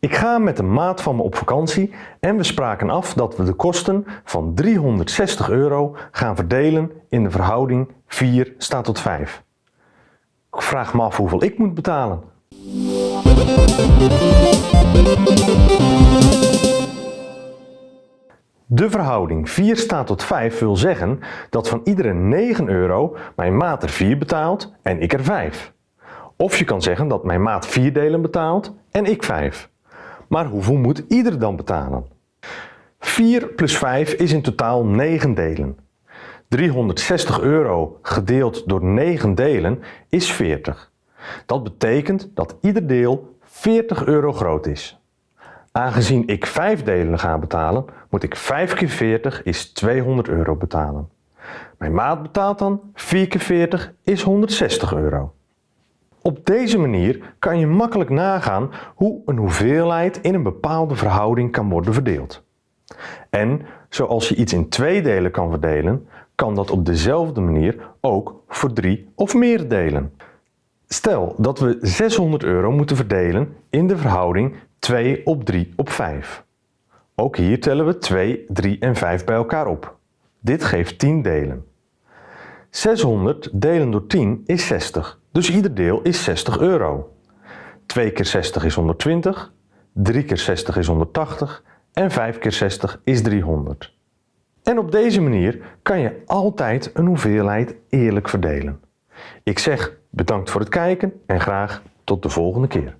Ik ga met een maat van me op vakantie en we spraken af dat we de kosten van 360 euro gaan verdelen in de verhouding 4 staat tot 5. Ik vraag me af hoeveel ik moet betalen. De verhouding 4 staat tot 5 wil zeggen dat van iedere 9 euro mijn maat er 4 betaalt en ik er 5. Of je kan zeggen dat mijn maat 4 delen betaalt en ik 5. Maar hoeveel moet ieder dan betalen? 4 plus 5 is in totaal 9 delen. 360 euro gedeeld door 9 delen is 40. Dat betekent dat ieder deel 40 euro groot is. Aangezien ik 5 delen ga betalen, moet ik 5 keer 40 is 200 euro betalen. Mijn maat betaalt dan 4 keer 40 is 160 euro. Op deze manier kan je makkelijk nagaan hoe een hoeveelheid in een bepaalde verhouding kan worden verdeeld. En zoals je iets in twee delen kan verdelen, kan dat op dezelfde manier ook voor drie of meer delen. Stel dat we 600 euro moeten verdelen in de verhouding 2 op 3 op 5. Ook hier tellen we 2, 3 en 5 bij elkaar op. Dit geeft 10 delen. 600 delen door 10 is 60, dus ieder deel is 60 euro. 2 keer 60 is 120, 3 keer 60 is 180 en 5 keer 60 is 300. En op deze manier kan je altijd een hoeveelheid eerlijk verdelen. Ik zeg bedankt voor het kijken en graag tot de volgende keer.